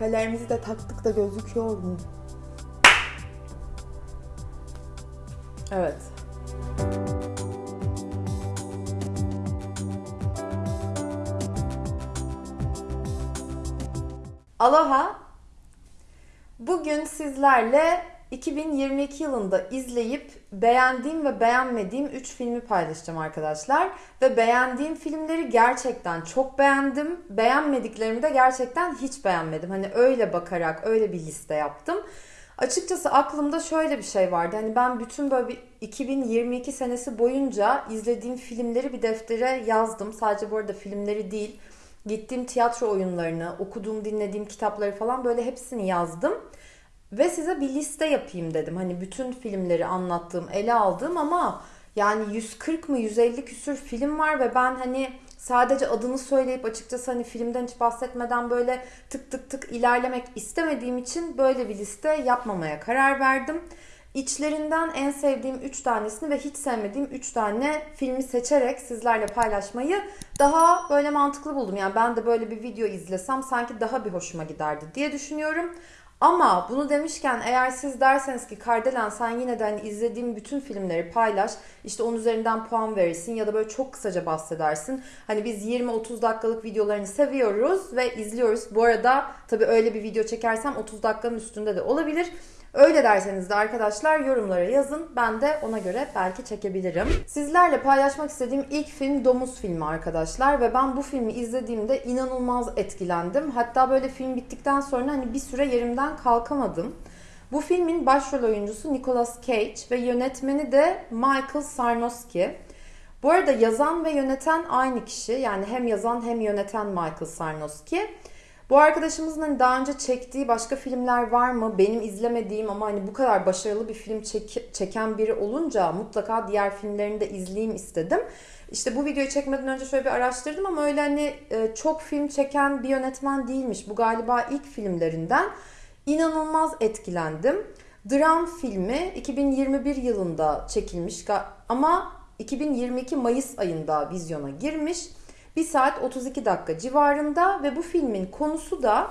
Küpelerimizi de taktık da gözüküyor mu? Evet. Aloha. Bugün sizlerle 2022 yılında izleyip beğendiğim ve beğenmediğim 3 filmi paylaşacağım arkadaşlar. Ve beğendiğim filmleri gerçekten çok beğendim. Beğenmediklerimi de gerçekten hiç beğenmedim. Hani öyle bakarak öyle bir liste yaptım. Açıkçası aklımda şöyle bir şey vardı. Hani ben bütün böyle bir 2022 senesi boyunca izlediğim filmleri bir deftere yazdım. Sadece bu arada filmleri değil. Gittiğim tiyatro oyunlarını, okuduğum, dinlediğim kitapları falan böyle hepsini yazdım. Ve size bir liste yapayım dedim. Hani bütün filmleri anlattığım, ele aldığım ama yani 140 mı 150 küsür film var ve ben hani sadece adını söyleyip açıkçası hani filmden hiç bahsetmeden böyle tık tık tık ilerlemek istemediğim için böyle bir liste yapmamaya karar verdim. İçlerinden en sevdiğim 3 tanesini ve hiç sevmediğim 3 tane filmi seçerek sizlerle paylaşmayı daha böyle mantıklı buldum. Yani ben de böyle bir video izlesem sanki daha bir hoşuma giderdi diye düşünüyorum. Ama bunu demişken eğer siz derseniz ki Kardelen sen yine de hani izlediğim bütün filmleri paylaş. işte onun üzerinden puan verirsin ya da böyle çok kısaca bahsedersin. Hani biz 20-30 dakikalık videolarını seviyoruz ve izliyoruz. Bu arada tabii öyle bir video çekersem 30 dakikanın üstünde de olabilir. Öyle derseniz de arkadaşlar yorumlara yazın. Ben de ona göre belki çekebilirim. Sizlerle paylaşmak istediğim ilk film Domuz filmi arkadaşlar. Ve ben bu filmi izlediğimde inanılmaz etkilendim. Hatta böyle film bittikten sonra hani bir süre yerimden kalkamadım. Bu filmin başrol oyuncusu Nicolas Cage ve yönetmeni de Michael Sarnowski. Bu arada yazan ve yöneten aynı kişi. Yani hem yazan hem yöneten Michael Sarnowski. Bu arkadaşımızın hani daha önce çektiği başka filmler var mı? Benim izlemediğim ama hani bu kadar başarılı bir film çek- çeken biri olunca mutlaka diğer filmlerini de izleyeyim istedim. İşte bu videoyu çekmeden önce şöyle bir araştırdım ama öyle hani e, çok film çeken bir yönetmen değilmiş. Bu galiba ilk filmlerinden. İnanılmaz etkilendim. Dram filmi 2021 yılında çekilmiş ama 2022 Mayıs ayında vizyona girmiş. 1 saat 32 dakika civarında ve bu filmin konusu da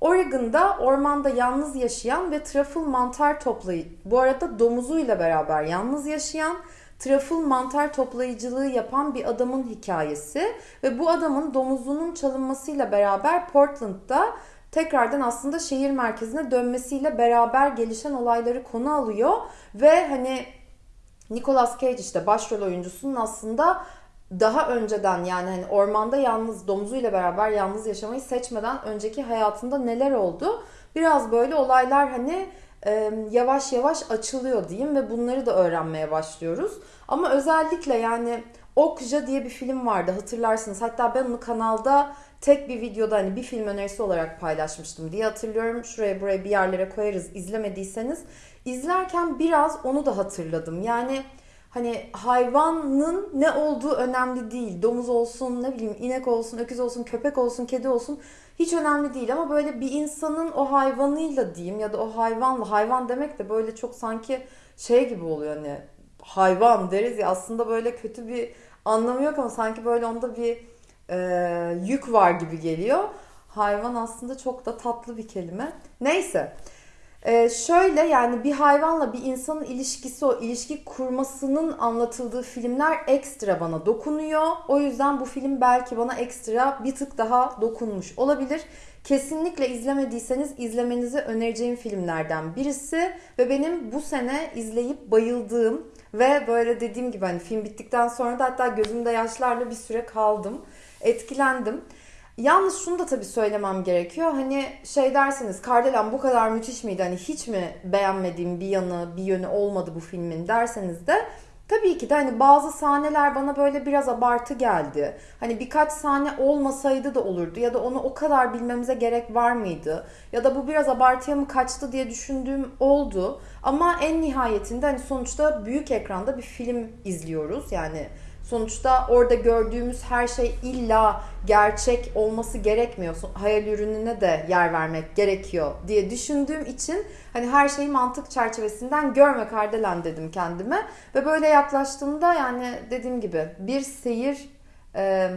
Oregon'da ormanda yalnız yaşayan ve trafıl mantar toplayı bu arada domuzuyla beraber yalnız yaşayan trafıl mantar toplayıcılığı yapan bir adamın hikayesi ve bu adamın domuzunun çalınmasıyla beraber Portland'da tekrardan aslında şehir merkezine dönmesiyle beraber gelişen olayları konu alıyor ve hani Nicolas Cage işte başrol oyuncusunun aslında daha önceden yani hani ormanda yalnız domuzuyla beraber yalnız yaşamayı seçmeden önceki hayatında neler oldu? Biraz böyle olaylar hani e, yavaş yavaş açılıyor diyeyim ve bunları da öğrenmeye başlıyoruz. Ama özellikle yani Okja diye bir film vardı hatırlarsınız. Hatta ben onu kanalda tek bir videoda hani bir film önerisi olarak paylaşmıştım diye hatırlıyorum. Şuraya buraya bir yerlere koyarız izlemediyseniz. izlerken biraz onu da hatırladım. Yani hani hayvanın ne olduğu önemli değil. Domuz olsun, ne bileyim inek olsun, öküz olsun, köpek olsun, kedi olsun hiç önemli değil ama böyle bir insanın o hayvanıyla diyeyim ya da o hayvanla hayvan demek de böyle çok sanki şey gibi oluyor hani hayvan deriz ya aslında böyle kötü bir anlamı yok ama sanki böyle onda bir e, yük var gibi geliyor. Hayvan aslında çok da tatlı bir kelime. Neyse. Ee, şöyle yani bir hayvanla bir insanın ilişkisi o ilişki kurmasının anlatıldığı filmler ekstra bana dokunuyor. O yüzden bu film belki bana ekstra bir tık daha dokunmuş olabilir. Kesinlikle izlemediyseniz izlemenizi önereceğim filmlerden birisi ve benim bu sene izleyip bayıldığım ve böyle dediğim gibi hani film bittikten sonra da hatta gözümde yaşlarla bir süre kaldım. Etkilendim. Yalnız şunu da tabii söylemem gerekiyor. Hani şey derseniz Kardelen bu kadar müthiş miydi? Hani hiç mi beğenmediğim bir yanı, bir yönü olmadı bu filmin derseniz de Tabii ki de hani bazı sahneler bana böyle biraz abartı geldi. Hani birkaç sahne olmasaydı da olurdu ya da onu o kadar bilmemize gerek var mıydı? Ya da bu biraz abartıya mı kaçtı diye düşündüğüm oldu. Ama en nihayetinde hani sonuçta büyük ekranda bir film izliyoruz. Yani Sonuçta orada gördüğümüz her şey illa gerçek olması gerekmiyor. Hayal ürününe de yer vermek gerekiyor diye düşündüğüm için hani her şeyi mantık çerçevesinden görme kardelen dedim kendime. Ve böyle yaklaştığımda yani dediğim gibi bir seyir e,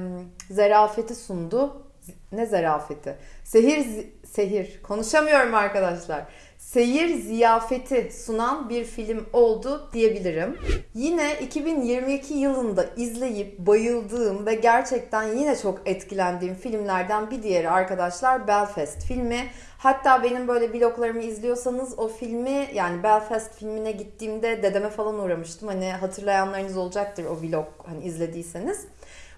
zerafeti sundu. ne zarafeti. Sehir sehir konuşamıyorum arkadaşlar. Seyir ziyafeti sunan bir film oldu diyebilirim. Yine 2022 yılında izleyip bayıldığım ve gerçekten yine çok etkilendiğim filmlerden bir diğeri arkadaşlar Belfast filmi. Hatta benim böyle vloglarımı izliyorsanız o filmi yani Belfast filmine gittiğimde dedeme falan uğramıştım. Hani hatırlayanlarınız olacaktır o vlog hani izlediyseniz.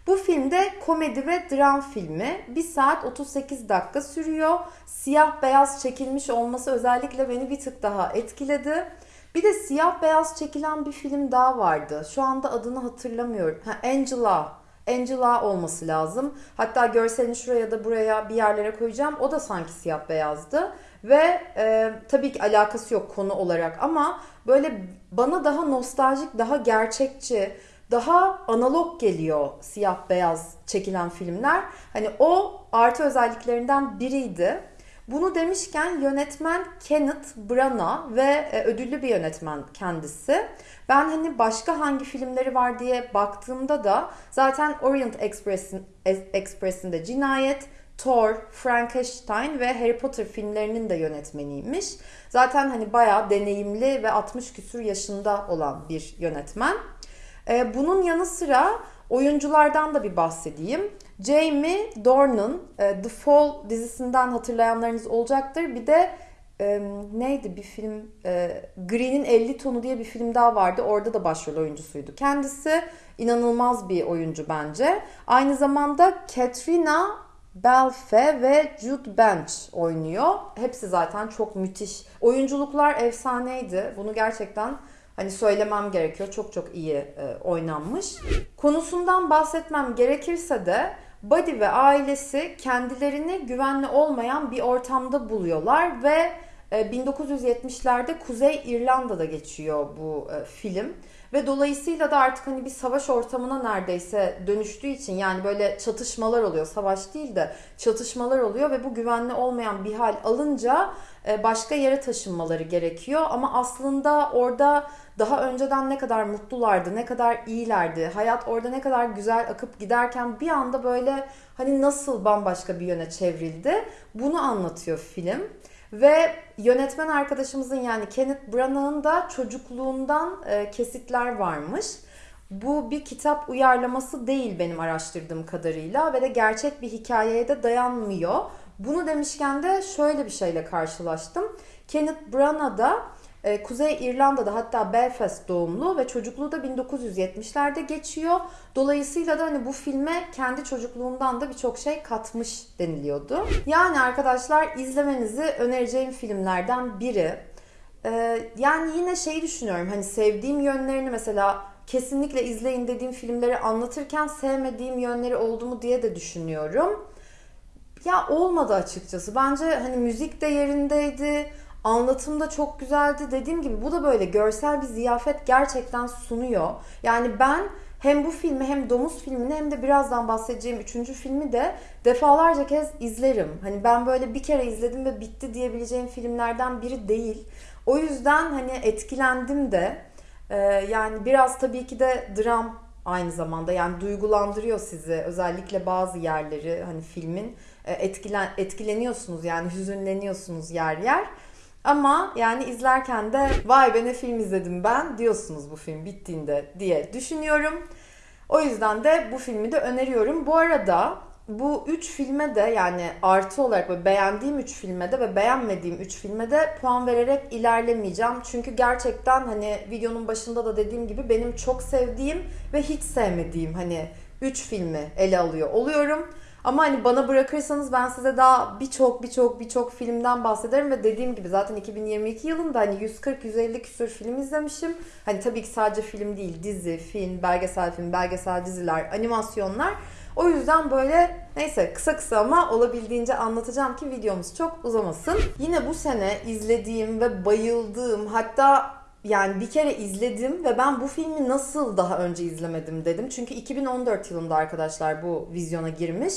Bu filmde komedi ve dram filmi. 1 saat 38 dakika sürüyor. Siyah beyaz çekilmiş olması özellikle beni bir tık daha etkiledi. Bir de siyah beyaz çekilen bir film daha vardı. Şu anda adını hatırlamıyorum. Ha, Angela. Angela olması lazım. Hatta görselini şuraya da buraya bir yerlere koyacağım. O da sanki siyah beyazdı. Ve e, tabii ki alakası yok konu olarak ama böyle bana daha nostaljik, daha gerçekçi, daha analog geliyor siyah beyaz çekilen filmler. Hani o artı özelliklerinden biriydi. Bunu demişken yönetmen Kenneth Branagh ve e, ödüllü bir yönetmen kendisi. Ben hani başka hangi filmleri var diye baktığımda da zaten Orient Express'in Express'in de Cinayet, Thor, Frankenstein ve Harry Potter filmlerinin de yönetmeniymiş. Zaten hani bayağı deneyimli ve 60 küsur yaşında olan bir yönetmen. Ee, bunun yanı sıra oyunculardan da bir bahsedeyim. Jamie Dornan e, The Fall dizisinden hatırlayanlarınız olacaktır. Bir de e, neydi bir film e, Green'in 50 tonu diye bir film daha vardı. Orada da başrol oyuncusuydu. Kendisi inanılmaz bir oyuncu bence. Aynı zamanda Katrina Belfe ve Jude Bench oynuyor. Hepsi zaten çok müthiş. Oyunculuklar efsaneydi. Bunu gerçekten hani söylemem gerekiyor. Çok çok iyi e, oynanmış. Konusundan bahsetmem gerekirse de Buddy ve ailesi kendilerini güvenli olmayan bir ortamda buluyorlar ve 1970'lerde e, Kuzey İrlanda'da geçiyor bu e, film. Ve dolayısıyla da artık hani bir savaş ortamına neredeyse dönüştüğü için yani böyle çatışmalar oluyor. Savaş değil de çatışmalar oluyor ve bu güvenli olmayan bir hal alınca e, başka yere taşınmaları gerekiyor. Ama aslında orada daha önceden ne kadar mutlulardı, ne kadar iyilerdi, hayat orada ne kadar güzel akıp giderken bir anda böyle hani nasıl bambaşka bir yöne çevrildi bunu anlatıyor film. Ve yönetmen arkadaşımızın yani Kenneth Branagh'ın da çocukluğundan e, kesitler varmış. Bu bir kitap uyarlaması değil benim araştırdığım kadarıyla ve de gerçek bir hikayeye de dayanmıyor. Bunu demişken de şöyle bir şeyle karşılaştım. Kenneth Branagh da e, Kuzey İrlanda'da hatta Belfast doğumlu ve çocukluğu da 1970'lerde geçiyor. Dolayısıyla da hani bu filme kendi çocukluğundan da birçok şey katmış deniliyordu. Yani arkadaşlar izlemenizi önereceğim filmlerden biri. Ee, yani yine şey düşünüyorum hani sevdiğim yönlerini mesela kesinlikle izleyin dediğim filmleri anlatırken sevmediğim yönleri oldu mu diye de düşünüyorum. Ya olmadı açıkçası. Bence hani müzik de yerindeydi Anlatım da çok güzeldi. Dediğim gibi bu da böyle görsel bir ziyafet gerçekten sunuyor. Yani ben hem bu filmi hem Domuz filmini hem de birazdan bahsedeceğim üçüncü filmi de defalarca kez izlerim. Hani ben böyle bir kere izledim ve bitti diyebileceğim filmlerden biri değil. O yüzden hani etkilendim de. Ee, yani biraz tabii ki de dram aynı zamanda yani duygulandırıyor sizi. Özellikle bazı yerleri hani filmin e, etkilen etkileniyorsunuz yani hüzünleniyorsunuz yer yer. Ama yani izlerken de vay be ne film izledim ben diyorsunuz bu film bittiğinde diye düşünüyorum. O yüzden de bu filmi de öneriyorum. Bu arada bu üç filme de yani artı olarak böyle beğendiğim üç filme de ve beğenmediğim üç filme de puan vererek ilerlemeyeceğim. Çünkü gerçekten hani videonun başında da dediğim gibi benim çok sevdiğim ve hiç sevmediğim hani üç filmi ele alıyor oluyorum. Ama hani bana bırakırsanız ben size daha birçok birçok birçok filmden bahsederim ve dediğim gibi zaten 2022 yılında hani 140-150 küsur film izlemişim. Hani tabii ki sadece film değil, dizi, film, belgesel film, belgesel diziler, animasyonlar. O yüzden böyle neyse kısa kısa ama olabildiğince anlatacağım ki videomuz çok uzamasın. Yine bu sene izlediğim ve bayıldığım hatta yani bir kere izledim ve ben bu filmi nasıl daha önce izlemedim dedim. Çünkü 2014 yılında arkadaşlar bu vizyona girmiş.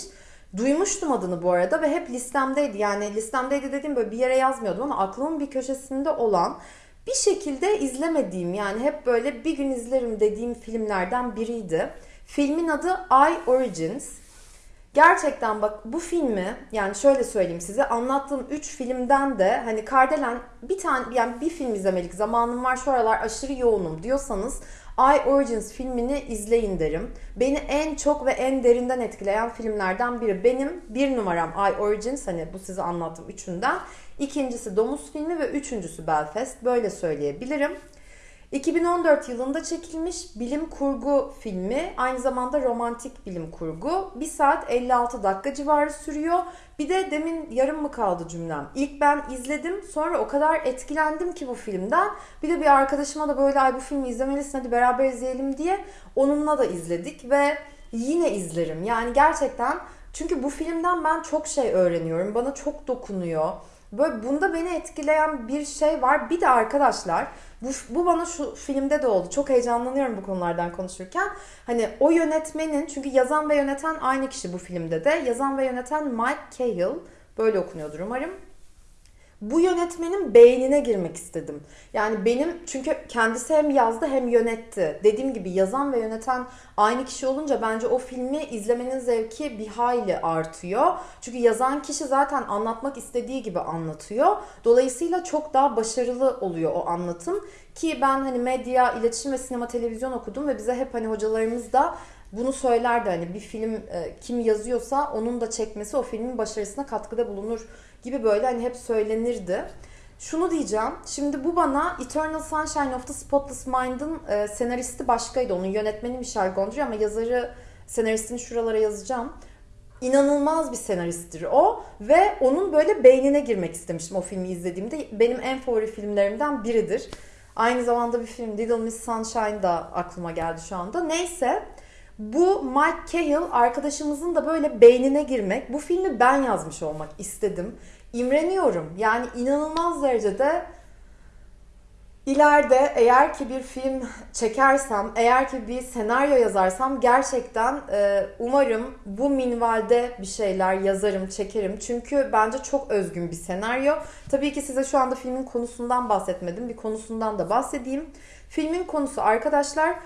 Duymuştum adını bu arada ve hep listemdeydi. Yani listemdeydi dediğim böyle bir yere yazmıyordum ama aklımın bir köşesinde olan bir şekilde izlemediğim yani hep böyle bir gün izlerim dediğim filmlerden biriydi. Filmin adı I Origins. Gerçekten bak bu filmi yani şöyle söyleyeyim size anlattığım 3 filmden de hani Kardelen bir tane yani bir film izlemelik zamanım var şu aralar aşırı yoğunum diyorsanız I Origins filmini izleyin derim. Beni en çok ve en derinden etkileyen filmlerden biri. Benim bir numaram I Origins hani bu size anlattığım üçünden. İkincisi Domuz filmi ve üçüncüsü Belfast. Böyle söyleyebilirim. 2014 yılında çekilmiş bilim kurgu filmi. Aynı zamanda romantik bilim kurgu. 1 saat 56 dakika civarı sürüyor. Bir de demin yarım mı kaldı cümlem? İlk ben izledim sonra o kadar etkilendim ki bu filmden. Bir de bir arkadaşıma da böyle ay bu filmi izlemelisin hadi beraber izleyelim diye onunla da izledik ve yine izlerim. Yani gerçekten çünkü bu filmden ben çok şey öğreniyorum. Bana çok dokunuyor. Böyle bunda beni etkileyen bir şey var. Bir de arkadaşlar bu, bu bana şu filmde de oldu. Çok heyecanlanıyorum bu konulardan konuşurken. Hani o yönetmenin çünkü yazan ve yöneten aynı kişi bu filmde de. Yazan ve yöneten Mike Cahill. Böyle okunuyordur umarım bu yönetmenin beynine girmek istedim. Yani benim çünkü kendisi hem yazdı hem yönetti. Dediğim gibi yazan ve yöneten aynı kişi olunca bence o filmi izlemenin zevki bir hayli artıyor. Çünkü yazan kişi zaten anlatmak istediği gibi anlatıyor. Dolayısıyla çok daha başarılı oluyor o anlatım. Ki ben hani medya, iletişim ve sinema televizyon okudum ve bize hep hani hocalarımız da bunu söylerdi hani bir film e, kim yazıyorsa onun da çekmesi o filmin başarısına katkıda bulunur gibi böyle hani hep söylenirdi. Şunu diyeceğim. Şimdi bu bana Eternal Sunshine of the Spotless Mind'ın e, senaristi başkaydı. Onun yönetmeni Michel Gondry ama yazarı senaristini şuralara yazacağım. İnanılmaz bir senaristtir o ve onun böyle beynine girmek istemiştim o filmi izlediğimde. Benim en favori filmlerimden biridir. Aynı zamanda bir film Little Miss Sunshine da aklıma geldi şu anda. Neyse bu Mike Cahill arkadaşımızın da böyle beynine girmek. Bu filmi ben yazmış olmak istedim. İmreniyorum. Yani inanılmaz derecede İleride eğer ki bir film çekersem, eğer ki bir senaryo yazarsam gerçekten e, umarım bu minvalde bir şeyler yazarım, çekerim. Çünkü bence çok özgün bir senaryo. Tabii ki size şu anda filmin konusundan bahsetmedim. Bir konusundan da bahsedeyim. Filmin konusu arkadaşlar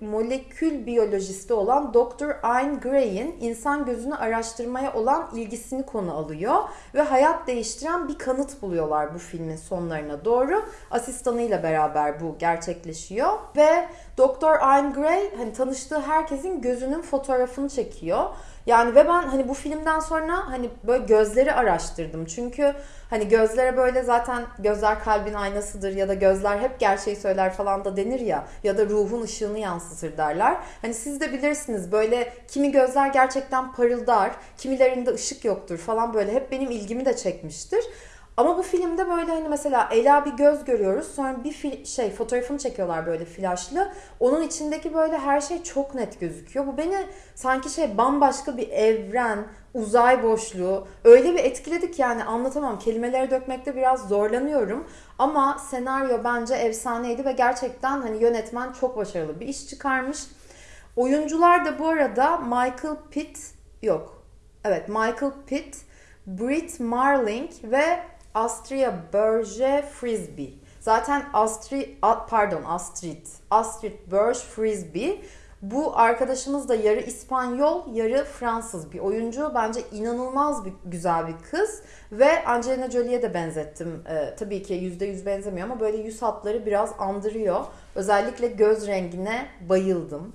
molekül biyolojisti olan Dr. Ayn Gray'in insan gözünü araştırmaya olan ilgisini konu alıyor ve hayat değiştiren bir kanıt buluyorlar bu filmin sonlarına doğru. Asistanıyla beraber bu gerçekleşiyor ve Dr. Ayn Gray hani tanıştığı herkesin gözünün fotoğrafını çekiyor yani ve ben hani bu filmden sonra hani böyle gözleri araştırdım. Çünkü hani gözlere böyle zaten gözler kalbin aynasıdır ya da gözler hep gerçeği söyler falan da denir ya ya da ruhun ışığını yansıtır derler. Hani siz de bilirsiniz böyle kimi gözler gerçekten parıldar, kimilerinde ışık yoktur falan böyle hep benim ilgimi de çekmiştir. Ama bu filmde böyle hani mesela Ela bir göz görüyoruz. Sonra bir fil, şey fotoğrafını çekiyorlar böyle flaşlı. Onun içindeki böyle her şey çok net gözüküyor. Bu beni sanki şey bambaşka bir evren, uzay boşluğu öyle bir etkiledik yani anlatamam. Kelimeleri dökmekte biraz zorlanıyorum. Ama senaryo bence efsaneydi ve gerçekten hani yönetmen çok başarılı bir iş çıkarmış. Oyuncular da bu arada Michael Pitt yok. Evet Michael Pitt, Brit Marling ve Astria Berge Frisbee. Zaten Astrid, pardon Astrid, Astrid Berge Frisbee. Bu arkadaşımız da yarı İspanyol, yarı Fransız bir oyuncu. Bence inanılmaz bir güzel bir kız. Ve Angelina Jolie'ye de benzettim. Ee, tabii ki %100 benzemiyor ama böyle yüz hatları biraz andırıyor. Özellikle göz rengine bayıldım.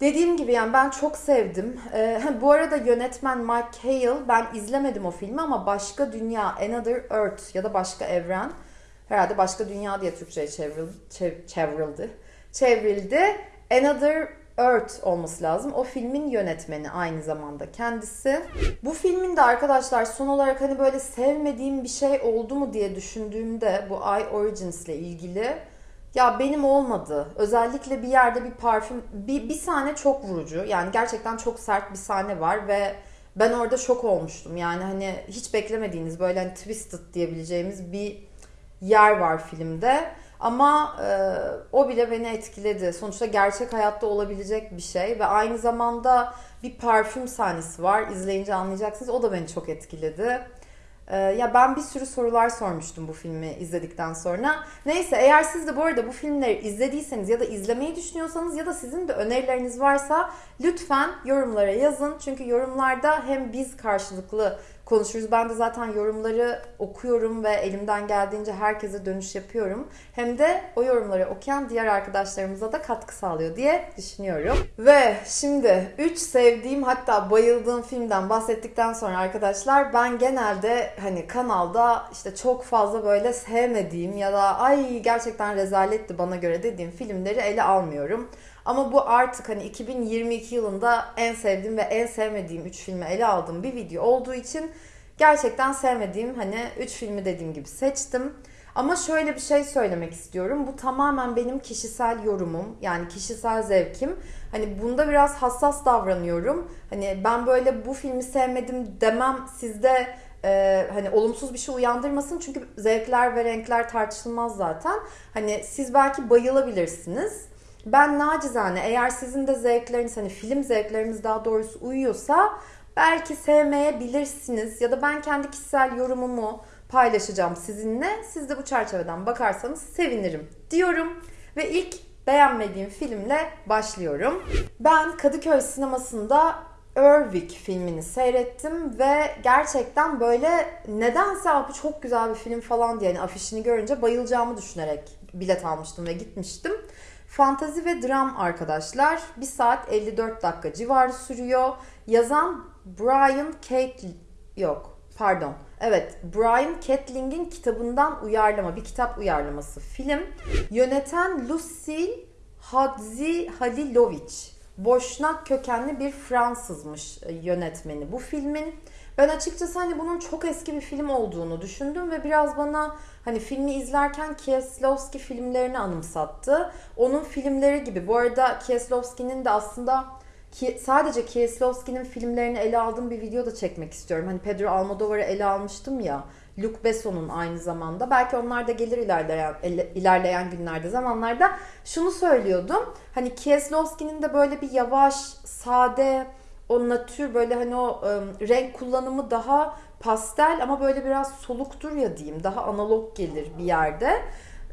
Dediğim gibi yani ben çok sevdim. Ee, bu arada yönetmen Mike Hale ben izlemedim o filmi ama Başka Dünya, Another Earth ya da Başka Evren herhalde Başka Dünya diye Türkçe'ye çevrildi, çev, çevrildi. Çevrildi. Another Earth olması lazım. O filmin yönetmeni aynı zamanda kendisi. Bu filmin de arkadaşlar son olarak hani böyle sevmediğim bir şey oldu mu diye düşündüğümde bu I Origins ile ilgili ya benim olmadı. Özellikle bir yerde bir parfüm, bir, bir sahne çok vurucu. Yani gerçekten çok sert bir sahne var ve ben orada şok olmuştum. Yani hani hiç beklemediğiniz böyle hani twisted diyebileceğimiz bir yer var filmde. Ama e, o bile beni etkiledi. Sonuçta gerçek hayatta olabilecek bir şey ve aynı zamanda bir parfüm sahnesi var. İzleyince anlayacaksınız. O da beni çok etkiledi. Ee, ya ben bir sürü sorular sormuştum bu filmi izledikten sonra. Neyse eğer siz de bu arada bu filmleri izlediyseniz ya da izlemeyi düşünüyorsanız ya da sizin de önerileriniz varsa lütfen yorumlara yazın. Çünkü yorumlarda hem biz karşılıklı konuşuruz. Ben de zaten yorumları okuyorum ve elimden geldiğince herkese dönüş yapıyorum. Hem de o yorumları okuyan diğer arkadaşlarımıza da katkı sağlıyor diye düşünüyorum. Ve şimdi 3 sevdiğim hatta bayıldığım filmden bahsettikten sonra arkadaşlar ben genelde hani kanalda işte çok fazla böyle sevmediğim ya da ay gerçekten rezaletti bana göre dediğim filmleri ele almıyorum. Ama bu artık hani 2022 yılında en sevdiğim ve en sevmediğim 3 filmi ele aldığım bir video olduğu için gerçekten sevmediğim hani 3 filmi dediğim gibi seçtim. Ama şöyle bir şey söylemek istiyorum. Bu tamamen benim kişisel yorumum. Yani kişisel zevkim. Hani bunda biraz hassas davranıyorum. Hani ben böyle bu filmi sevmedim demem sizde e, hani olumsuz bir şey uyandırmasın. Çünkü zevkler ve renkler tartışılmaz zaten. Hani siz belki bayılabilirsiniz. Ben nacizane eğer sizin de zevkleriniz hani film zevkleriniz daha doğrusu uyuyorsa belki sevmeyebilirsiniz ya da ben kendi kişisel yorumumu paylaşacağım sizinle. Siz de bu çerçeveden bakarsanız sevinirim diyorum ve ilk beğenmediğim filmle başlıyorum. Ben Kadıköy sinemasında Erwick filmini seyrettim ve gerçekten böyle nedense abi çok güzel bir film falan diye yani afişini görünce bayılacağımı düşünerek bilet almıştım ve gitmiştim. Fantazi ve dram arkadaşlar. 1 saat 54 dakika civarı sürüyor. Yazan Brian Kate yok pardon. Evet Brian Catling'in kitabından uyarlama bir kitap uyarlaması film. Yöneten Lucille Hadzi Halilovic. Boşnak kökenli bir Fransızmış e, yönetmeni bu filmin. Ben açıkçası hani bunun çok eski bir film olduğunu düşündüm ve biraz bana hani filmi izlerken Kieslowski filmlerini anımsattı. Onun filmleri gibi. Bu arada Kieslowski'nin de aslında ki sadece Kieslowski'nin filmlerini ele aldığım bir video da çekmek istiyorum. Hani Pedro Almodovar'ı ele almıştım ya. Luc Besson'un aynı zamanda. Belki onlar da gelir ilerleyen, ilerleyen günlerde, zamanlarda. Şunu söylüyordum. Hani Kieslowski'nin de böyle bir yavaş, sade, o natür böyle hani o ıı, renk kullanımı daha pastel ama böyle biraz soluktur ya diyeyim. Daha analog gelir bir yerde.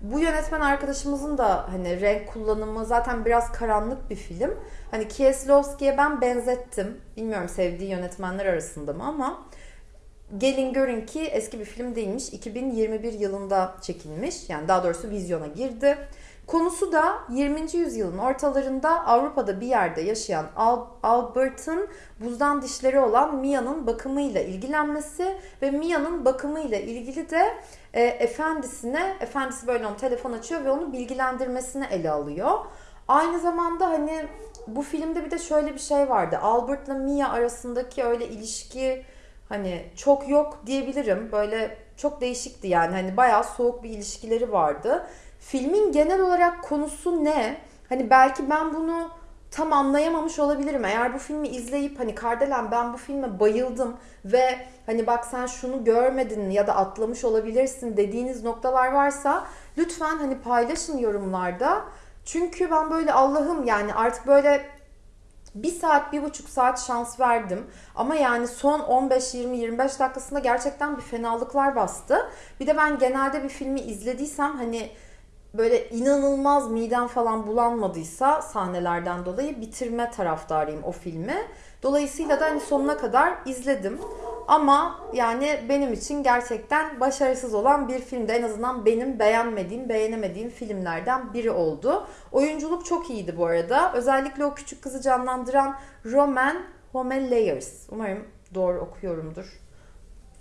Bu yönetmen arkadaşımızın da hani renk kullanımı zaten biraz karanlık bir film. Hani Kieslowski'ye ben benzettim. Bilmiyorum sevdiği yönetmenler arasında mı ama gelin görün ki eski bir film değilmiş. 2021 yılında çekilmiş. Yani daha doğrusu vizyona girdi. Konusu da 20. yüzyılın ortalarında Avrupa'da bir yerde yaşayan Al Albert'ın buzdan dişleri olan Mia'nın bakımıyla ilgilenmesi ve Mia'nın bakımıyla ilgili de e, efendisine, efendisi böyle onu telefon açıyor ve onu bilgilendirmesini ele alıyor. Aynı zamanda hani bu filmde bir de şöyle bir şey vardı. Albert'la Mia arasındaki öyle ilişki hani çok yok diyebilirim. Böyle çok değişikti yani. Hani bayağı soğuk bir ilişkileri vardı. Filmin genel olarak konusu ne? Hani belki ben bunu tam anlayamamış olabilirim. Eğer bu filmi izleyip hani Kardelen ben bu filme bayıldım ve hani bak sen şunu görmedin ya da atlamış olabilirsin dediğiniz noktalar varsa lütfen hani paylaşın yorumlarda. Çünkü ben böyle Allah'ım yani artık böyle bir saat, bir buçuk saat şans verdim. Ama yani son 15, 20, 25 dakikasında gerçekten bir fenalıklar bastı. Bir de ben genelde bir filmi izlediysem hani böyle inanılmaz midem falan bulanmadıysa sahnelerden dolayı bitirme taraftarıyım o filmi. Dolayısıyla da hani sonuna kadar izledim. Ama yani benim için gerçekten başarısız olan bir filmde en azından benim beğenmediğim, beğenemediğim filmlerden biri oldu. Oyunculuk çok iyiydi bu arada. Özellikle o küçük kızı canlandıran Roman Homelleyers. Umarım doğru okuyorumdur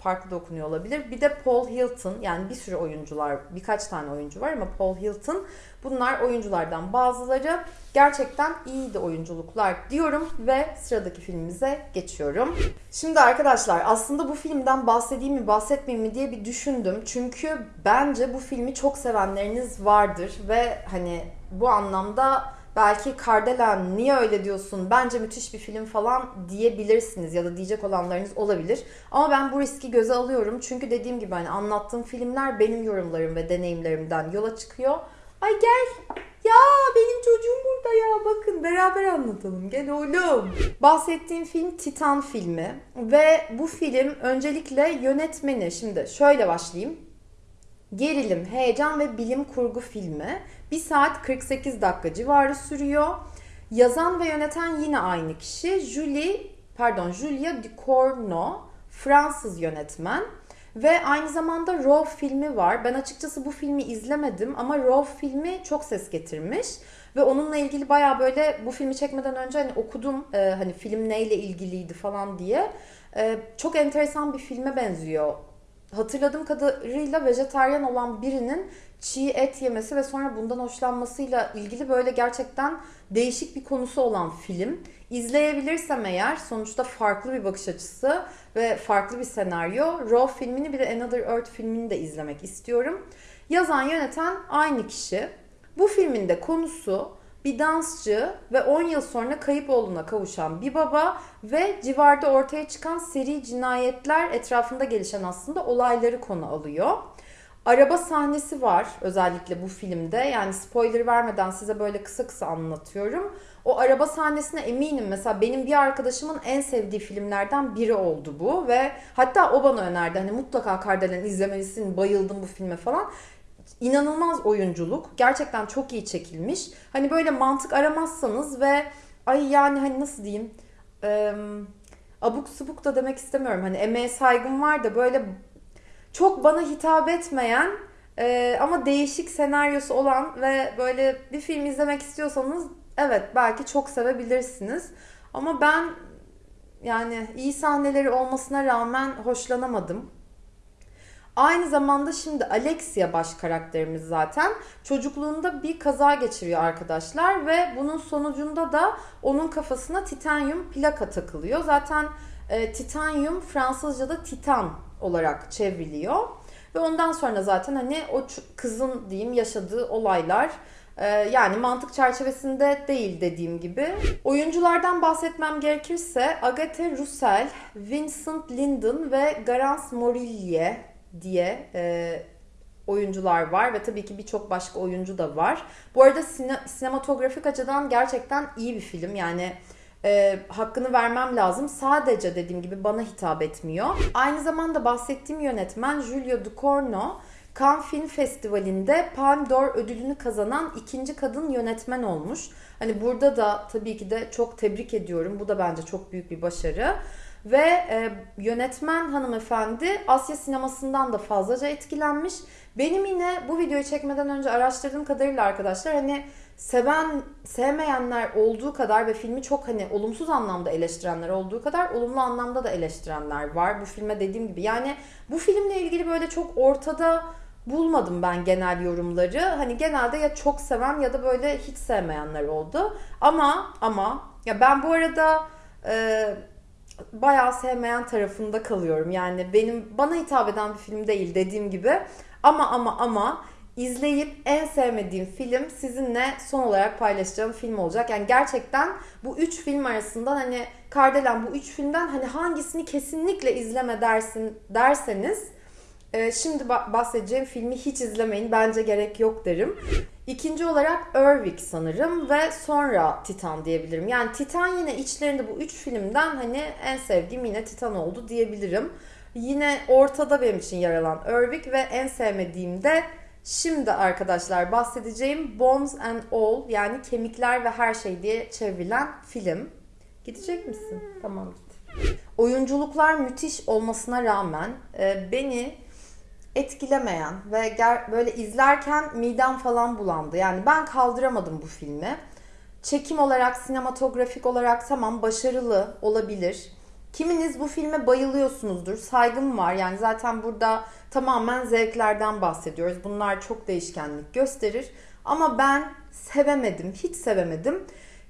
farklı da okunuyor olabilir. Bir de Paul Hilton yani bir sürü oyuncular, birkaç tane oyuncu var ama Paul Hilton bunlar oyunculardan bazıları gerçekten iyiydi oyunculuklar diyorum ve sıradaki filmimize geçiyorum. Şimdi arkadaşlar aslında bu filmden bahsedeyim mi bahsetmeyeyim mi diye bir düşündüm. Çünkü bence bu filmi çok sevenleriniz vardır ve hani bu anlamda belki Kardelen niye öyle diyorsun bence müthiş bir film falan diyebilirsiniz ya da diyecek olanlarınız olabilir. Ama ben bu riski göze alıyorum çünkü dediğim gibi hani anlattığım filmler benim yorumlarım ve deneyimlerimden yola çıkıyor. Ay gel Ya benim çocuğum burada ya bakın beraber anlatalım gel oğlum. Bahsettiğim film Titan filmi ve bu film öncelikle yönetmeni şimdi şöyle başlayayım. Gerilim, heyecan ve bilim kurgu filmi. 1 saat 48 dakika civarı sürüyor. Yazan ve yöneten yine aynı kişi. Julie, pardon Julia Ducournau, Fransız yönetmen. Ve aynı zamanda Raw filmi var. Ben açıkçası bu filmi izlemedim ama Raw filmi çok ses getirmiş. Ve onunla ilgili baya böyle bu filmi çekmeden önce hani okudum e, hani film neyle ilgiliydi falan diye. E, çok enteresan bir filme benziyor. Hatırladığım kadarıyla vejetaryen olan birinin çiğ et yemesi ve sonra bundan hoşlanmasıyla ilgili böyle gerçekten değişik bir konusu olan film. İzleyebilirsem eğer sonuçta farklı bir bakış açısı ve farklı bir senaryo. Raw filmini bir de Another Earth filmini de izlemek istiyorum. Yazan yöneten aynı kişi. Bu filmin de konusu bir dansçı ve 10 yıl sonra kayıp oğluna kavuşan bir baba ve civarda ortaya çıkan seri cinayetler etrafında gelişen aslında olayları konu alıyor. Araba sahnesi var özellikle bu filmde. Yani spoiler vermeden size böyle kısa kısa anlatıyorum. O araba sahnesine eminim. Mesela benim bir arkadaşımın en sevdiği filmlerden biri oldu bu ve hatta o bana önerdi. Hani mutlaka Kardelen izlemelisin, bayıldım bu filme falan. İnanılmaz oyunculuk. Gerçekten çok iyi çekilmiş. Hani böyle mantık aramazsanız ve ay yani hani nasıl diyeyim? Ee, abuk subuk da demek istemiyorum. Hani emeğe saygım var da böyle çok bana hitap etmeyen e, ama değişik senaryosu olan ve böyle bir film izlemek istiyorsanız evet belki çok sevebilirsiniz. Ama ben yani iyi sahneleri olmasına rağmen hoşlanamadım. Aynı zamanda şimdi Alexia baş karakterimiz zaten çocukluğunda bir kaza geçiriyor arkadaşlar ve bunun sonucunda da onun kafasına titanyum plaka takılıyor. Zaten e, titanyum Fransızca'da titan olarak çevriliyor. Ve ondan sonra zaten hani o kızın diyeyim yaşadığı olaylar e, yani mantık çerçevesinde değil dediğim gibi. Oyunculardan bahsetmem gerekirse Agathe Roussel, Vincent Lindon ve Garance Morillier diye e, oyuncular var ve tabii ki birçok başka oyuncu da var. Bu arada sine, sinematografik açıdan gerçekten iyi bir film. Yani e, hakkını vermem lazım. Sadece dediğim gibi bana hitap etmiyor. Aynı zamanda bahsettiğim yönetmen Giulio Ducorno Cannes Film Festivali'nde Palme d'Or ödülünü kazanan ikinci kadın yönetmen olmuş. Hani burada da tabii ki de çok tebrik ediyorum. Bu da bence çok büyük bir başarı. Ve e, yönetmen hanımefendi Asya sinemasından da fazlaca etkilenmiş. Benim yine bu videoyu çekmeden önce araştırdığım kadarıyla arkadaşlar hani seven sevmeyenler olduğu kadar ve filmi çok hani olumsuz anlamda eleştirenler olduğu kadar olumlu anlamda da eleştirenler var bu filme dediğim gibi. Yani bu filmle ilgili böyle çok ortada bulmadım ben genel yorumları. Hani genelde ya çok seven ya da böyle hiç sevmeyenler oldu. Ama ama ya ben bu arada e, bayağı sevmeyen tarafında kalıyorum. Yani benim bana hitap eden bir film değil dediğim gibi. Ama ama ama izleyip en sevmediğim film sizinle son olarak paylaşacağım film olacak. Yani gerçekten bu üç film arasından hani Kardelen bu üç filmden hani hangisini kesinlikle izleme dersin derseniz şimdi bahsedeceğim filmi hiç izlemeyin bence gerek yok derim. İkinci olarak Erwick sanırım ve sonra Titan diyebilirim. Yani Titan yine içlerinde bu üç filmden hani en sevdiğim yine Titan oldu diyebilirim. Yine ortada benim için yer alan Erwick ve en sevmediğim de Şimdi arkadaşlar bahsedeceğim Bones and All yani kemikler ve her şey diye çevrilen film. Gidecek misin? Tamam git. Oyunculuklar müthiş olmasına rağmen e, beni etkilemeyen ve böyle izlerken midem falan bulandı. Yani ben kaldıramadım bu filmi. Çekim olarak, sinematografik olarak tamam başarılı olabilir. Kiminiz bu filme bayılıyorsunuzdur. Saygım var. Yani zaten burada tamamen zevklerden bahsediyoruz. Bunlar çok değişkenlik gösterir. Ama ben sevemedim. Hiç sevemedim.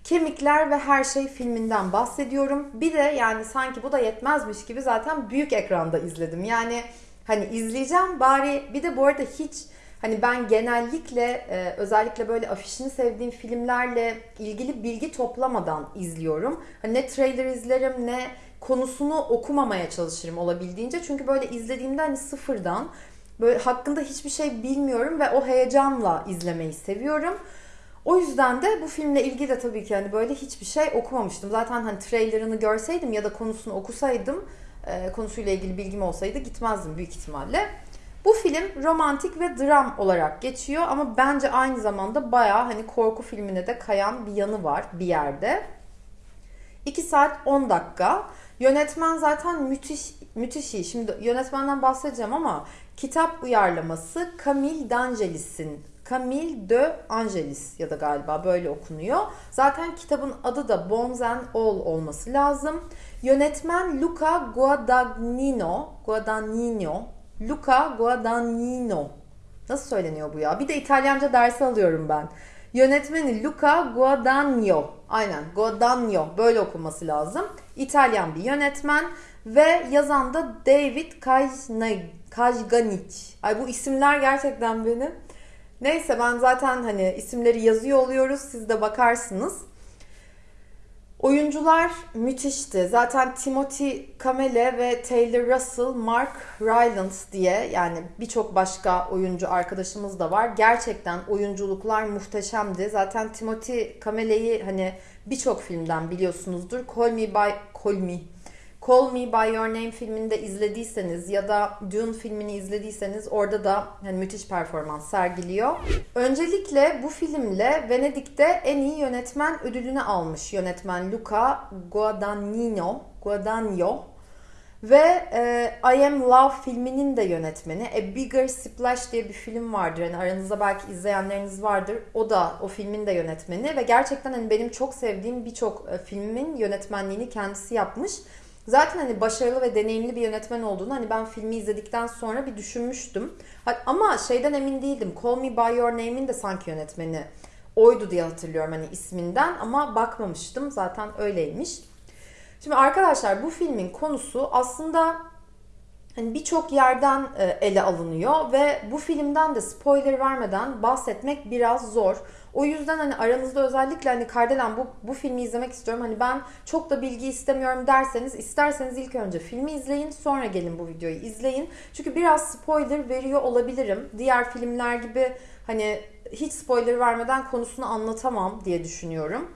Kemikler ve Her Şey filminden bahsediyorum. Bir de yani sanki bu da yetmezmiş gibi zaten büyük ekranda izledim. Yani hani izleyeceğim bari bir de bu arada hiç hani ben genellikle e, özellikle böyle afişini sevdiğim filmlerle ilgili bilgi toplamadan izliyorum. Hani ne trailer izlerim ne konusunu okumamaya çalışırım olabildiğince. Çünkü böyle izlediğimde hani sıfırdan böyle hakkında hiçbir şey bilmiyorum ve o heyecanla izlemeyi seviyorum. O yüzden de bu filmle ilgili de tabii ki hani böyle hiçbir şey okumamıştım. Zaten hani trailerını görseydim ya da konusunu okusaydım, e, konusuyla ilgili bilgim olsaydı gitmezdim büyük ihtimalle. Bu film romantik ve dram olarak geçiyor ama bence aynı zamanda bayağı hani korku filmine de kayan bir yanı var bir yerde. 2 saat 10 dakika. Yönetmen zaten müthiş müthiş iyi. Şimdi yönetmenden bahsedeceğim ama kitap uyarlaması Camille D'Angelis'in Camille de Angelis ya da galiba böyle okunuyor. Zaten kitabın adı da Bones and All olması lazım. Yönetmen Luca Guadagnino, Guadagnino, Luca Guadagnino. Nasıl söyleniyor bu ya? Bir de İtalyanca dersi alıyorum ben. Yönetmeni Luca Guadagno. Aynen Guadagno böyle okunması lazım. İtalyan bir yönetmen ve yazan da David Kajganic. Ay bu isimler gerçekten benim. Neyse ben zaten hani isimleri yazıyor oluyoruz. Siz de bakarsınız. Oyuncular müthişti. Zaten Timothy Kamele ve Taylor Russell, Mark Rylance diye yani birçok başka oyuncu arkadaşımız da var. Gerçekten oyunculuklar muhteşemdi. Zaten Timothy Kamele'yi hani birçok filmden biliyorsunuzdur. Call Me By Call Me Call Me By Your Name filmini de izlediyseniz ya da Dune filmini izlediyseniz orada da hani müthiş performans sergiliyor. Öncelikle bu filmle Venedik'te en iyi yönetmen ödülünü almış yönetmen Luca Guadagnino. Guadagno ve e, I Am Love filminin de yönetmeni. A Bigger Splash diye bir film vardır. Hani aranızda belki izleyenleriniz vardır. O da o filmin de yönetmeni ve gerçekten hani benim çok sevdiğim birçok e, filmin yönetmenliğini kendisi yapmış. Zaten hani başarılı ve deneyimli bir yönetmen olduğunu hani ben filmi izledikten sonra bir düşünmüştüm. Ama şeyden emin değildim. Call Me By Your Name'in de sanki yönetmeni oydu diye hatırlıyorum hani isminden ama bakmamıştım. Zaten öyleymiş. Şimdi arkadaşlar bu filmin konusu aslında hani birçok yerden e, ele alınıyor ve bu filmden de spoiler vermeden bahsetmek biraz zor. O yüzden hani aranızda özellikle hani Kardelen bu, bu filmi izlemek istiyorum. Hani ben çok da bilgi istemiyorum derseniz isterseniz ilk önce filmi izleyin sonra gelin bu videoyu izleyin. Çünkü biraz spoiler veriyor olabilirim. Diğer filmler gibi hani hiç spoiler vermeden konusunu anlatamam diye düşünüyorum.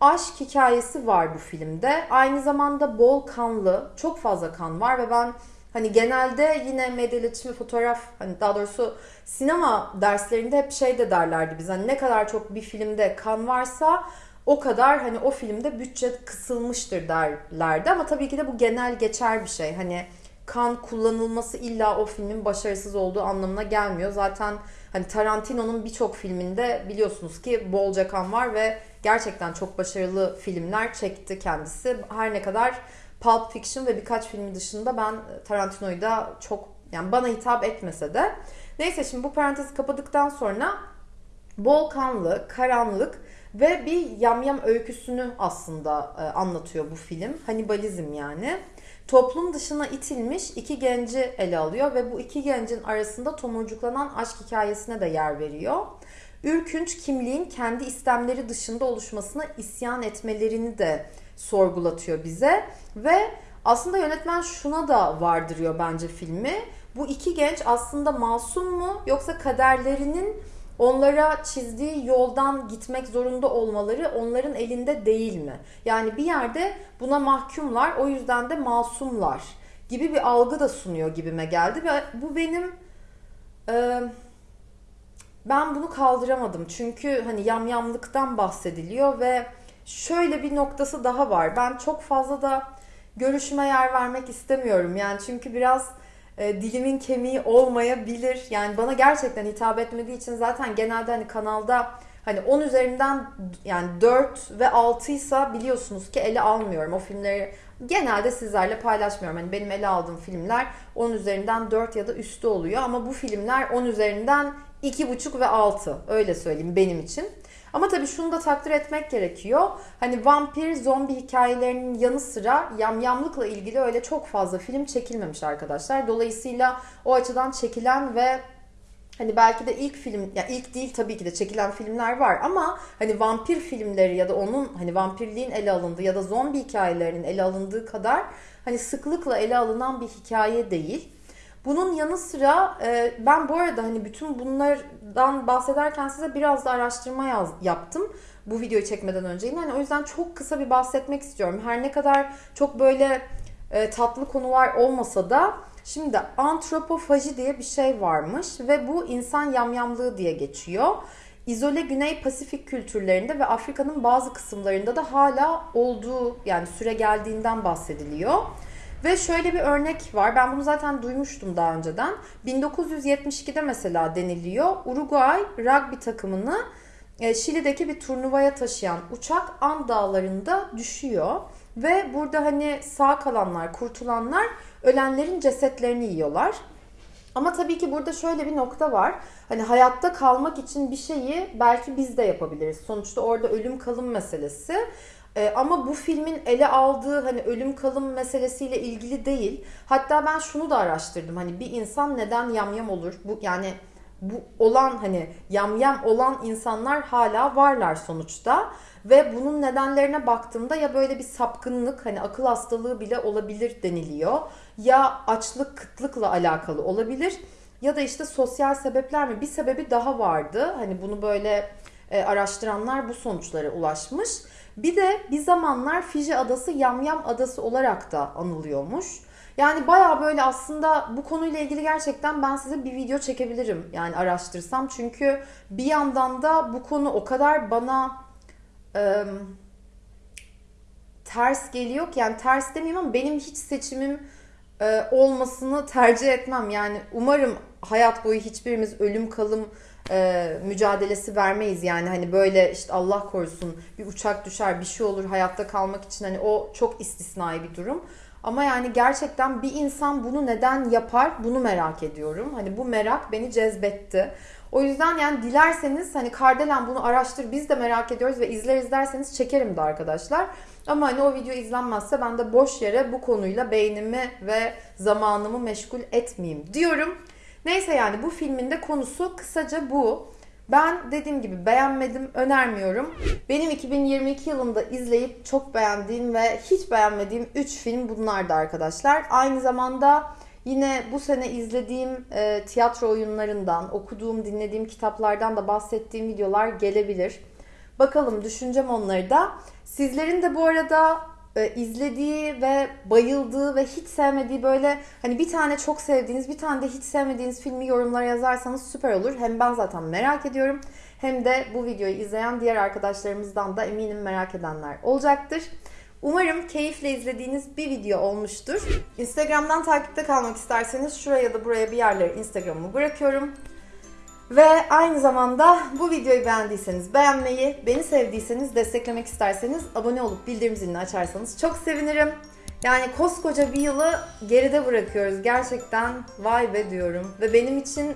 Aşk hikayesi var bu filmde. Aynı zamanda bol kanlı, çok fazla kan var ve ben Hani genelde yine medya iletişimi fotoğraf hani daha doğrusu sinema derslerinde hep şey de derlerdi biz hani ne kadar çok bir filmde kan varsa o kadar hani o filmde bütçe kısılmıştır derlerdi ama tabii ki de bu genel geçer bir şey. Hani kan kullanılması illa o filmin başarısız olduğu anlamına gelmiyor. Zaten hani Tarantino'nun birçok filminde biliyorsunuz ki bolca kan var ve gerçekten çok başarılı filmler çekti kendisi. Her ne kadar Pulp Fiction ve birkaç filmi dışında ben Tarantino'yu da çok yani bana hitap etmese de. Neyse şimdi bu parantezi kapadıktan sonra bol kanlı, karanlık ve bir yamyam öyküsünü aslında e, anlatıyor bu film. Hannibalizm yani. Toplum dışına itilmiş iki genci ele alıyor ve bu iki gencin arasında tomurcuklanan aşk hikayesine de yer veriyor. Ürkünç kimliğin kendi istemleri dışında oluşmasına isyan etmelerini de sorgulatıyor bize ve aslında yönetmen şuna da vardırıyor bence filmi. Bu iki genç aslında masum mu yoksa kaderlerinin onlara çizdiği yoldan gitmek zorunda olmaları onların elinde değil mi? Yani bir yerde buna mahkumlar o yüzden de masumlar gibi bir algı da sunuyor gibime geldi ve bu benim e, ben bunu kaldıramadım çünkü hani yamyamlıktan bahsediliyor ve şöyle bir noktası daha var. Ben çok fazla da görüşüme yer vermek istemiyorum. Yani çünkü biraz e, dilimin kemiği olmayabilir. Yani bana gerçekten hitap etmediği için zaten genelde hani kanalda hani 10 üzerinden yani 4 ve 6 ise biliyorsunuz ki ele almıyorum. O filmleri genelde sizlerle paylaşmıyorum. Hani benim ele aldığım filmler 10 üzerinden 4 ya da üstü oluyor ama bu filmler 10 üzerinden 2,5 ve 6 öyle söyleyeyim benim için. Ama tabii şunu da takdir etmek gerekiyor. Hani vampir, zombi hikayelerinin yanı sıra yamyamlıkla ilgili öyle çok fazla film çekilmemiş arkadaşlar. Dolayısıyla o açıdan çekilen ve Hani belki de ilk film, ya ilk değil tabii ki de çekilen filmler var ama hani vampir filmleri ya da onun hani vampirliğin ele alındığı ya da zombi hikayelerinin ele alındığı kadar hani sıklıkla ele alınan bir hikaye değil. Bunun yanı sıra e, ben bu arada hani bütün bunlardan bahsederken size biraz da araştırma yaz, yaptım bu videoyu çekmeden önce. Yani o yüzden çok kısa bir bahsetmek istiyorum. Her ne kadar çok böyle e, tatlı konular olmasa da şimdi antropofaji diye bir şey varmış ve bu insan yamyamlığı diye geçiyor. İzole Güney Pasifik kültürlerinde ve Afrika'nın bazı kısımlarında da hala olduğu yani süre geldiğinden bahsediliyor. Ve şöyle bir örnek var. Ben bunu zaten duymuştum daha önceden. 1972'de mesela deniliyor. Uruguay rugby takımını e, Şili'deki bir turnuvaya taşıyan uçak An dağlarında düşüyor. Ve burada hani sağ kalanlar, kurtulanlar ölenlerin cesetlerini yiyorlar. Ama tabii ki burada şöyle bir nokta var. Hani hayatta kalmak için bir şeyi belki biz de yapabiliriz. Sonuçta orada ölüm kalım meselesi. Ee, ama bu filmin ele aldığı hani ölüm kalım meselesiyle ilgili değil. Hatta ben şunu da araştırdım. Hani bir insan neden yamyam olur? Bu yani bu olan hani yamyam olan insanlar hala varlar sonuçta. Ve bunun nedenlerine baktığımda ya böyle bir sapkınlık hani akıl hastalığı bile olabilir deniliyor. Ya açlık kıtlıkla alakalı olabilir ya da işte sosyal sebepler mi? Bir sebebi daha vardı. Hani bunu böyle e, araştıranlar bu sonuçlara ulaşmış. Bir de bir zamanlar Fiji adası Yamyam adası olarak da anılıyormuş. Yani baya böyle aslında bu konuyla ilgili gerçekten ben size bir video çekebilirim. Yani araştırsam. Çünkü bir yandan da bu konu o kadar bana e, ters geliyor ki yani ters demeyeyim ama benim hiç seçimim e, olmasını tercih etmem. Yani umarım hayat boyu hiçbirimiz ölüm kalım e, mücadelesi vermeyiz. Yani hani böyle işte Allah korusun bir uçak düşer bir şey olur hayatta kalmak için hani o çok istisnai bir durum. Ama yani gerçekten bir insan bunu neden yapar bunu merak ediyorum. Hani bu merak beni cezbetti. O yüzden yani dilerseniz hani Kardelen bunu araştır biz de merak ediyoruz ve izler izlerseniz çekerim de arkadaşlar. Ama hani o video izlenmezse ben de boş yere bu konuyla beynimi ve zamanımı meşgul etmeyeyim diyorum. Neyse yani bu filmin de konusu kısaca bu. Ben dediğim gibi beğenmedim, önermiyorum. Benim 2022 yılında izleyip çok beğendiğim ve hiç beğenmediğim 3 film bunlardı arkadaşlar. Aynı zamanda yine bu sene izlediğim e, tiyatro oyunlarından, okuduğum, dinlediğim kitaplardan da bahsettiğim videolar gelebilir. Bakalım düşüneceğim onları da. Sizlerin de bu arada e, izlediği ve bayıldığı ve hiç sevmediği böyle hani bir tane çok sevdiğiniz bir tane de hiç sevmediğiniz filmi yorumlara yazarsanız süper olur. Hem ben zaten merak ediyorum hem de bu videoyu izleyen diğer arkadaşlarımızdan da eminim merak edenler olacaktır. Umarım keyifle izlediğiniz bir video olmuştur. Instagram'dan takipte kalmak isterseniz şuraya ya da buraya bir yerlere Instagram'ımı bırakıyorum. Ve aynı zamanda bu videoyu beğendiyseniz beğenmeyi, beni sevdiyseniz, desteklemek isterseniz abone olup bildirim zilini açarsanız çok sevinirim. Yani koskoca bir yılı geride bırakıyoruz. Gerçekten vay be diyorum. Ve benim için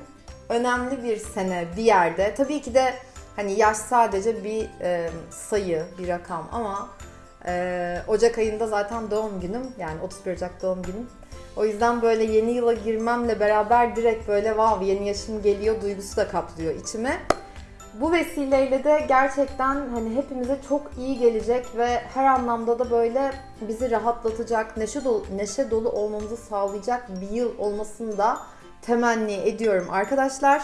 önemli bir sene bir yerde. Tabii ki de hani yaş sadece bir e, sayı, bir rakam ama e, Ocak ayında zaten doğum günüm. Yani 31 Ocak doğum günüm. O yüzden böyle yeni yıla girmemle beraber direkt böyle wow yeni yaşım geliyor duygusu da kaplıyor içime. Bu vesileyle de gerçekten hani hepimize çok iyi gelecek ve her anlamda da böyle bizi rahatlatacak, neşe dolu, neşe dolu olmamızı sağlayacak bir yıl olmasını da temenni ediyorum arkadaşlar.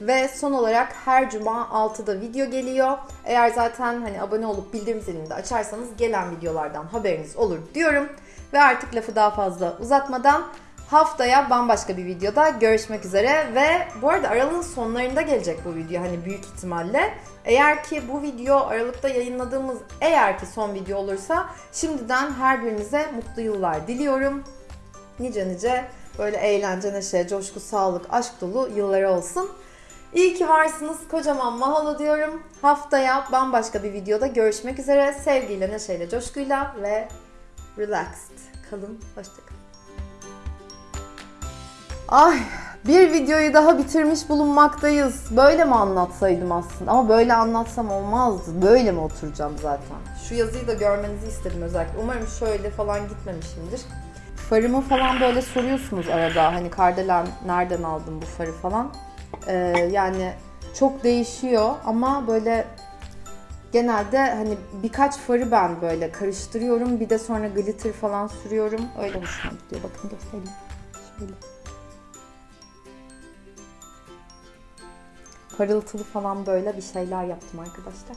Ve son olarak her cuma 6'da video geliyor. Eğer zaten hani abone olup bildirim zilini de açarsanız gelen videolardan haberiniz olur diyorum. Ve artık lafı daha fazla uzatmadan haftaya bambaşka bir videoda görüşmek üzere. Ve bu arada aralığın sonlarında gelecek bu video hani büyük ihtimalle. Eğer ki bu video Aralık'ta yayınladığımız eğer ki son video olursa şimdiden her birinize mutlu yıllar diliyorum. Nice nice böyle eğlence, neşe, coşku, sağlık, aşk dolu yılları olsun. İyi ki varsınız. Kocaman mahalo diyorum. Haftaya bambaşka bir videoda görüşmek üzere. Sevgiyle, neşeyle, coşkuyla ve relaxed. Kalın, hoşçakalın. Ay bir videoyu daha bitirmiş bulunmaktayız. Böyle mi anlatsaydım aslında? Ama böyle anlatsam olmazdı. Böyle mi oturacağım zaten? Şu yazıyı da görmenizi istedim özellikle. Umarım şöyle falan gitmemişimdir. Farımı falan böyle soruyorsunuz arada. Hani Kardelen nereden aldın bu farı falan. Ee, yani çok değişiyor ama böyle Genelde hani birkaç farı ben böyle karıştırıyorum. Bir de sonra glitter falan sürüyorum. Öyle hoşuma gidiyor. Bakın göstereyim. Şöyle. Parıltılı falan böyle bir şeyler yaptım arkadaşlar.